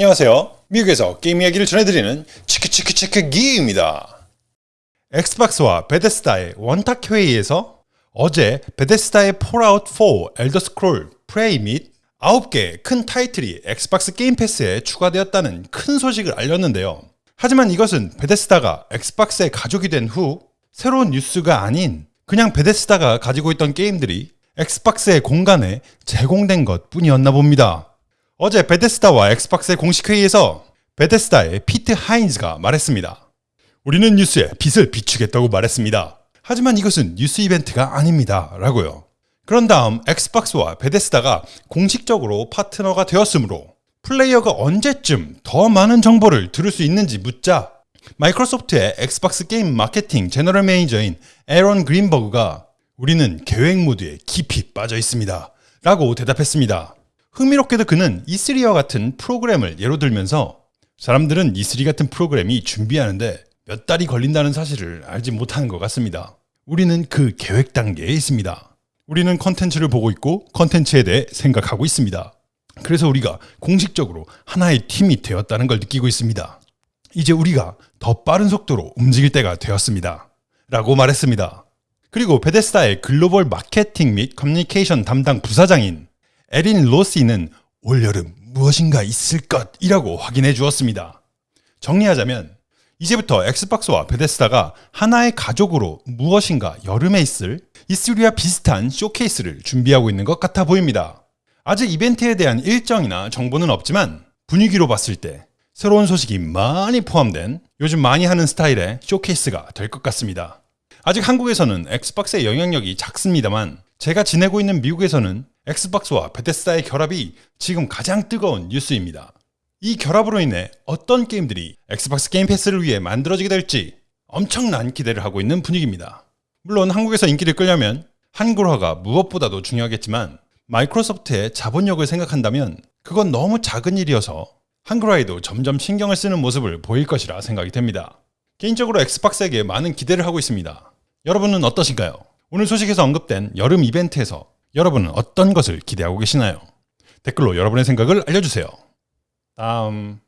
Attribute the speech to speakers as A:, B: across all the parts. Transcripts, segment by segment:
A: 안녕하세요. 미국에서 게임 이야기를 전해드리는 치크치크치크 기입니다. 엑스박스와 베데스다의 원탁 회의에서 어제 베데스다의 폴아웃 4, 엘더 스크롤, 프레이 및 9개의 큰 타이틀이 엑스박스 게임 패스에 추가되었다는 큰 소식을 알렸는데요. 하지만 이것은 베데스다가 엑스박스의 가족이 된 후 새로운 뉴스가 아닌 그냥 베데스다가 가지고 있던 게임들이 엑스박스의 공간에 제공된 것 뿐이었나 봅니다. 어제 베데스다와 엑스박스의 공식 회의에서 베데스다의 피트 하인즈가 말했습니다. 우리는 뉴스에 빛을 비추겠다고 말했습니다. 하지만 이것은 뉴스 이벤트가 아닙니다. 라고요. 그런 다음 엑스박스와 베데스다가 공식적으로 파트너가 되었으므로 플레이어가 언제쯤 더 많은 정보를 들을 수 있는지 묻자 마이크로소프트의 엑스박스 게임 마케팅 general manager인 에런 그린버그가 우리는 계획 모드에 깊이 빠져 있습니다. 라고 대답했습니다. 흥미롭게도 그는 E3와 같은 프로그램을 예로 들면서 사람들은 E3 같은 프로그램이 준비하는데 몇 달이 걸린다는 사실을 알지 못하는 것 같습니다. 우리는 그 계획 단계에 있습니다. 우리는 컨텐츠를 보고 있고 컨텐츠에 대해 생각하고 있습니다. 그래서 우리가 공식적으로 하나의 팀이 되었다는 걸 느끼고 있습니다. 이제 우리가 더 빠른 속도로 움직일 때가 되었습니다. 라고 말했습니다. 그리고 베데스다의 글로벌 마케팅 및 커뮤니케이션 담당 부사장인 에린 로시는 올여름 무엇인가 있을 것이라고 확인해 주었습니다. 정리하자면 이제부터 엑스박스와 베데스다가 하나의 가족으로 무엇인가 여름에 있을 이스리와 비슷한 쇼케이스를 준비하고 있는 것 같아 보입니다. 아직 이벤트에 대한 일정이나 정보는 없지만 분위기로 봤을 때 새로운 소식이 많이 포함된 요즘 많이 하는 스타일의 쇼케이스가 될 것 같습니다. 아직 한국에서는 엑스박스의 영향력이 작습니다만 제가 지내고 있는 미국에서는 엑스박스와 베데스다의 결합이 지금 가장 뜨거운 뉴스입니다. 이 결합으로 인해 어떤 게임들이 엑스박스 게임 패스를 위해 만들어지게 될지 엄청난 기대를 하고 있는 분위기입니다. 물론 한국에서 인기를 끌려면 한글화가 무엇보다도 중요하겠지만 마이크로소프트의 자본력을 생각한다면 그건 너무 작은 일이어서 한글화에도 점점 신경을 쓰는 모습을 보일 것이라 생각이 됩니다. 개인적으로 엑스박스에게 많은 기대를 하고 있습니다. 여러분은 어떠신가요? 오늘 소식에서 언급된 여름 이벤트에서 여러분은 어떤 것을 기대하고 계시나요? 댓글로 여러분의 생각을 알려주세요. 다음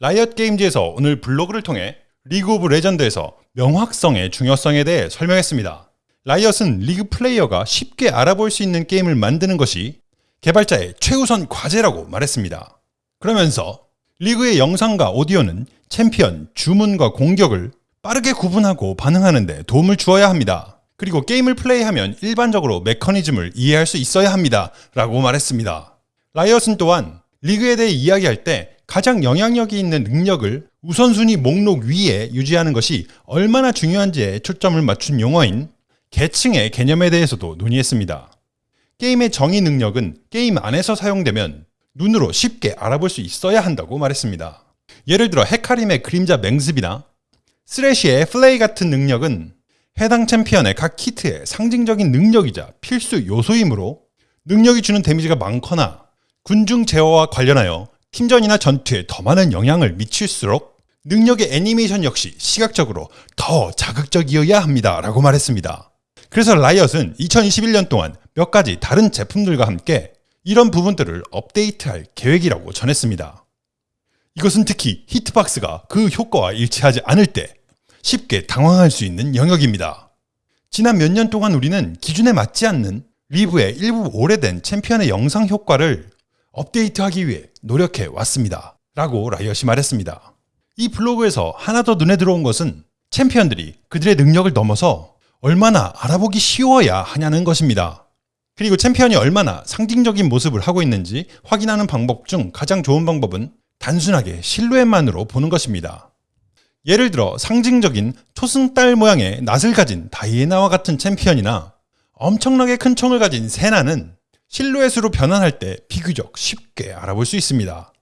A: 라이엇 게임즈에서 오늘 블로그를 통해 리그 오브 레전드에서 명확성의 중요성에 대해 설명했습니다. 라이엇은 리그 플레이어가 쉽게 알아볼 수 있는 게임을 만드는 것이 개발자의 최우선 과제라고 말했습니다. 그러면서 리그의 영상과 오디오는 챔피언, 주문과 공격을 빠르게 구분하고 반응하는 데 도움을 주어야 합니다. 그리고 게임을 플레이하면 일반적으로 메커니즘을 이해할 수 있어야 합니다. 라고 말했습니다. 라이엇은 또한 리그에 대해 이야기할 때 가장 영향력이 있는 능력을 우선순위 목록 위에 유지하는 것이 얼마나 중요한지에 초점을 맞춘 용어인 계층의 개념에 대해서도 논의했습니다. 게임의 정의 능력은 게임 안에서 사용되면 눈으로 쉽게 알아볼 수 있어야 한다고 말했습니다. 예를 들어 헤카림의 그림자 맹습이나 스레시의 Flay 같은 능력은 해당 챔피언의 각 키트의 상징적인 능력이자 필수 요소이므로 능력이 주는 데미지가 많거나 군중 제어와 관련하여 팀전이나 전투에 더 많은 영향을 미칠수록 능력의 애니메이션 역시 시각적으로 더 자극적이어야 합니다. 라고 말했습니다. 그래서 라이엇은 2021년 동안 몇 가지 다른 제품들과 함께 이런 부분들을 업데이트할 계획이라고 전했습니다. 이것은 특히 히트박스가 그 효과와 일치하지 않을 때 쉽게 당황할 수 있는 영역입니다. 지난 몇 년 동안 우리는 기준에 맞지 않는 리브의 일부 오래된 챔피언의 영상 효과를 업데이트하기 위해 노력해 왔습니다. 라고 라이엇이 말했습니다. 이 블로그에서 하나 더 눈에 들어온 것은 챔피언들이 그들의 능력을 넘어서 얼마나 알아보기 쉬워야 하냐는 것입니다. 그리고 챔피언이 얼마나 상징적인 모습을 하고 있는지 확인하는 방법 중 가장 좋은 방법은 단순하게 실루엣만으로 보는 것입니다. 예를 들어 상징적인 초승달 모양의 낫을 가진 다이애나와 같은 챔피언이나 엄청나게 큰 총을 가진 세나는 실루엣으로 변환할 때 비교적 쉽게 알아볼 수 있습니다.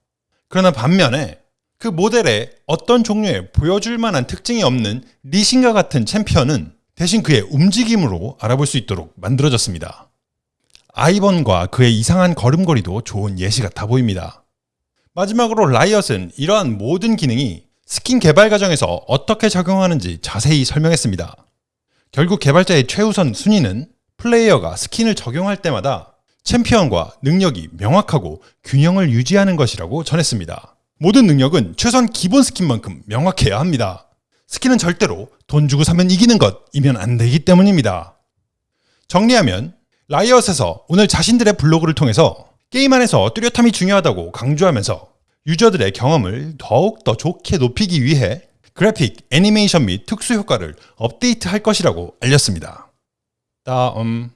A: 그러나 반면에 그 모델에 어떤 종류의 보여줄 만한 특징이 없는 리신과 같은 챔피언은 대신 그의 움직임으로 알아볼 수 있도록 만들어졌습니다. 아이번과 그의 이상한 걸음걸이도 좋은 예시 같아 보입니다. 마지막으로 라이엇은 이러한 모든 기능이 스킨 개발 과정에서 어떻게 적용하는지 자세히 설명했습니다. 결국 개발자의 최우선 순위는 플레이어가 스킨을 적용할 때마다 챔피언과 능력이 명확하고 균형을 유지하는 것이라고 전했습니다. 모든 능력은 최소한 기본 스킨만큼 명확해야 합니다. 스킨은 절대로 돈 주고 사면 이기는 것이면 안 되기 때문입니다. 정리하면 라이엇에서 오늘 자신들의 블로그를 통해서 게임 안에서 뚜렷함이 중요하다고 강조하면서 유저들의 경험을 더욱 더 좋게 높이기 위해 그래픽, 애니메이션 및 특수 효과를 업데이트할 것이라고 알렸습니다. 다음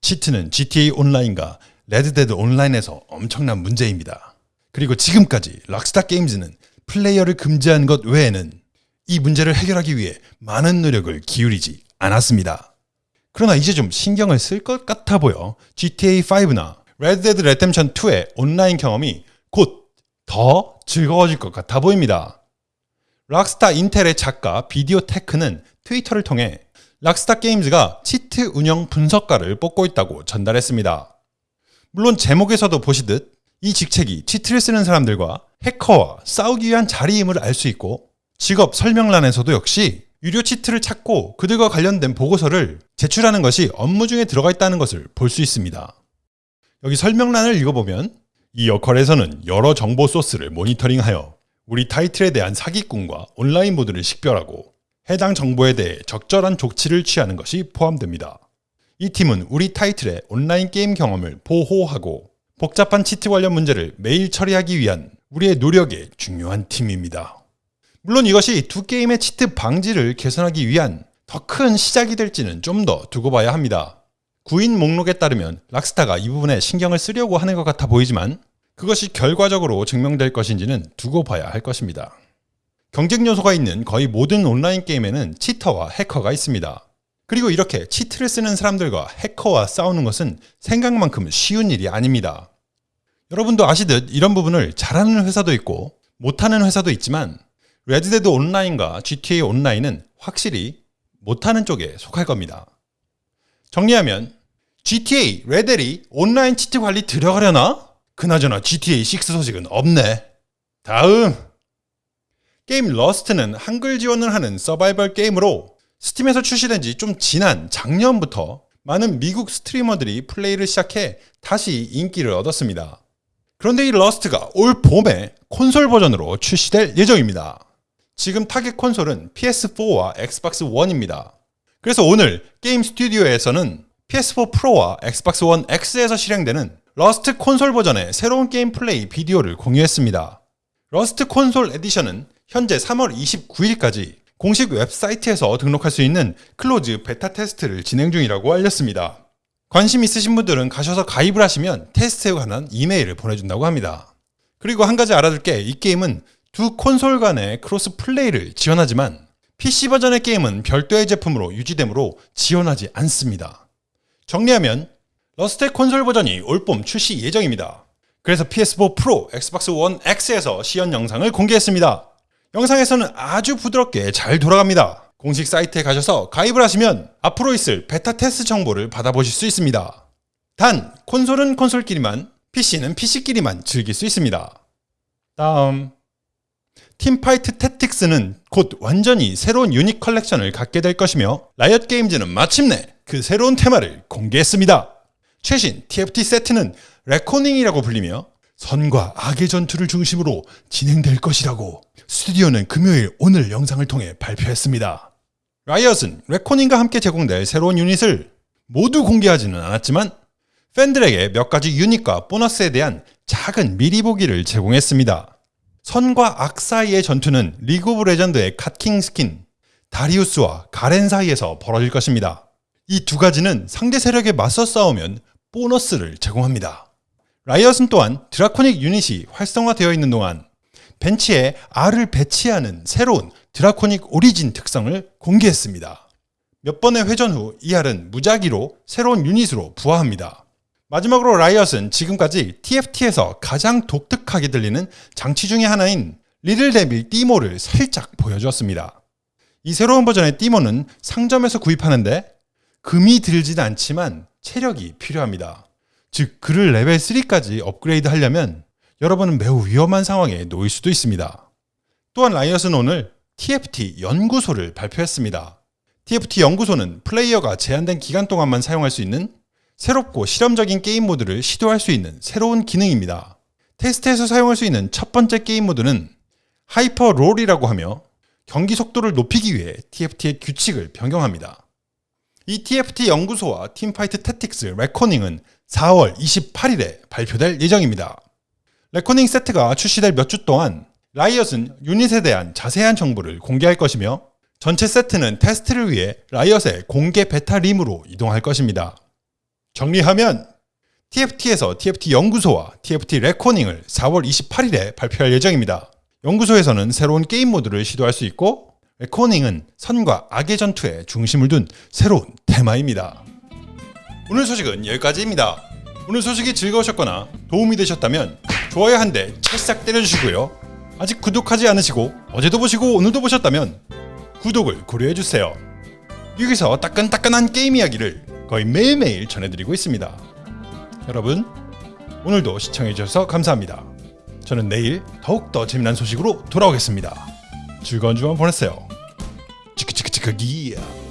A: cheat는 GTA 온라인과 레드데드 온라인에서 엄청난 문제입니다. 그리고 지금까지 락스타 게임즈는 플레이어를 금지한 것 외에는 이 문제를 해결하기 위해 많은 노력을 기울이지 않았습니다. 그러나 이제 좀 신경을 쓸 것 같아 보여 GTA5나 레드데드 리뎀션 2의 온라인 경험이 곧 더 즐거워질 것 같아 보입니다. 락스타 인텔의 작가 비디오 테크는 트위터를 통해 락스타 게임즈가 치트 운영 분석가를 뽑고 있다고 전달했습니다. 물론 제목에서도 보시듯 이 직책이 치트를 쓰는 사람들과 해커와 싸우기 위한 자리임을 알 수 있고 직업 설명란에서도 역시 유료 치트를 찾고 그들과 관련된 보고서를 제출하는 것이 업무 중에 들어가 있다는 것을 볼 수 있습니다. 여기 설명란을 읽어보면 이 역할에서는 여러 정보 소스를 모니터링하여 우리 타이틀에 대한 사기꾼과 온라인 모드를 식별하고 해당 정보에 대해 적절한 조치를 취하는 것이 포함됩니다. 이 팀은 우리 타이틀의 온라인 게임 경험을 보호하고 복잡한 치트 관련 문제를 매일 처리하기 위한 우리의 노력의 중요한 팀입니다. 물론 이것이 두 게임의 치트 방지를 개선하기 위한 더 큰 시작이 될지는 좀 더 두고 봐야 합니다. 구인 목록에 따르면 락스타가 이 부분에 신경을 쓰려고 하는 것 같아 보이지만 그것이 결과적으로 증명될 것인지는 두고 봐야 할 것입니다. 경쟁 요소가 있는 거의 모든 온라인 게임에는 cheater와 해커가 있습니다. 그리고 이렇게 cheat를 쓰는 사람들과 해커와 싸우는 것은 생각만큼 쉬운 일이 아닙니다. 여러분도 아시듯 이런 부분을 잘하는 회사도 있고 못하는 회사도 있지만 레드데드 온라인과 GTA 온라인은 확실히 못하는 쪽에 속할 겁니다. 정리하면 GTA 레데리 온라인 cheat 관리 들어가려나? 그나저나 GTA 6 소식은 없네. 다음 게임 러스트는 한글 지원을 하는 서바이벌 게임으로 스팀에서 출시된 지 좀 지난 작년부터 많은 미국 스트리머들이 플레이를 시작해 다시 인기를 얻었습니다. 그런데 이 러스트가 올 봄에 콘솔 버전으로 출시될 예정입니다. 지금 타겟 콘솔은 PS4와 엑스박스 1입니다. 그래서 오늘 게임 스튜디오에서는 PS4 프로와 엑스박스 1 X에서 실행되는 러스트 콘솔 버전의 새로운 게임 플레이 비디오를 공유했습니다. 러스트 콘솔 에디션은 현재 3월 29일까지 공식 웹사이트에서 등록할 수 있는 close 베타 테스트를 진행 중이라고 알렸습니다. 관심 있으신 분들은 가셔서 가입을 하시면 테스트에 관한 이메일을 보내준다고 합니다. 그리고 한 가지 알아둘 게 이 게임은 두 콘솔 간의 cross play를 지원하지만 PC 버전의 게임은 별도의 제품으로 유지되므로 지원하지 않습니다. 정리하면 러스트 콘솔 버전이 올봄 출시 예정입니다. 그래서 PS4 프로, 엑스박스 1 X에서 시연 영상을 공개했습니다. 영상에서는 아주 부드럽게 잘 돌아갑니다. 공식 사이트에 가셔서 가입을 하시면 앞으로 있을 베타 테스트 정보를 받아보실 수 있습니다. 단, 콘솔은 콘솔끼리만, PC는 PC끼리만 즐길 수 있습니다. 다음 팀파이트 태틱스는 곧 완전히 새로운 유닛 컬렉션을 갖게 될 것이며 라이엇 게임즈는 마침내 그 새로운 테마를 공개했습니다. 최신 TFT 세트는 Reckoning이라고 불리며 선과 악의 전투를 중심으로 진행될 것이라고 스튜디오는 금요일 오늘 영상을 통해 발표했습니다. 라이엇은 Reckoning과 함께 제공될 새로운 유닛을 모두 공개하지는 않았지만 팬들에게 몇 가지 유닛과 보너스에 대한 작은 미리 보기를 제공했습니다. 선과 악 사이의 전투는 리그 오브 레전드의 God King 스킨 다리우스와 가렌 사이에서 벌어질 것입니다. 이 두 가지는 상대 세력에 맞서 싸우면 보너스를 제공합니다. 라이엇은 또한 드라코닉 유닛이 활성화되어 있는 동안 벤치에 R을 배치하는 새로운 드라코닉 오리진 특성을 공개했습니다. 몇 번의 회전 후 이 R은 무작위로 새로운 유닛으로 부화합니다. 마지막으로 라이엇은 지금까지 TFT에서 가장 독특하게 들리는 장치 중의 하나인 리들 데빌 띠모를 살짝 보여주었습니다. 이 새로운 버전의 티모는 상점에서 구입하는데 금이 들진 않지만 체력이 필요합니다. 즉 그를 레벨 3까지 업그레이드 하려면 여러분은 매우 위험한 상황에 놓일 수도 있습니다. 또한 라이엇은 오늘 TFT 연구소를 발표했습니다. TFT 연구소는 플레이어가 제한된 기간 동안만 사용할 수 있는 새롭고 실험적인 게임 모드를 시도할 수 있는 새로운 기능입니다. 테스트에서 사용할 수 있는 첫 번째 게임 모드는 Hyper Roll이라고 하며 경기 속도를 높이기 위해 TFT의 규칙을 변경합니다. 이 TFT 연구소와 Teamfight Tactics Reckoning은 4월 28일에 발표될 예정입니다. Reckoning 세트가 출시될 몇 주 동안 라이엇은 유닛에 대한 자세한 정보를 공개할 것이며 전체 세트는 테스트를 위해 라이엇의 공개 베타 realm으로 이동할 것입니다. 정리하면 TFT에서 TFT 연구소와 TFT 레코닝을 4월 28일에 발표할 예정입니다. 연구소에서는 새로운 게임 모드를 시도할 수 있고 레코닝은 선과 악의 전투에 중심을 둔 새로운 테마입니다. 오늘 소식은 여기까지입니다. 오늘 소식이 즐거우셨거나 도움이 되셨다면 좋아요 한 대 찰싹 때려주시고요. 아직 구독하지 않으시고 어제도 보시고 오늘도 보셨다면 구독을 고려해주세요. 여기서 따끈따끈한 게임 이야기를 거의 매일매일 전해드리고 있습니다. 여러분 오늘도 시청해주셔서 감사합니다. 저는 내일 더욱더 재미난 소식으로 돌아오겠습니다. 즐거운 주말 보내세요. 치크치크치크 기야.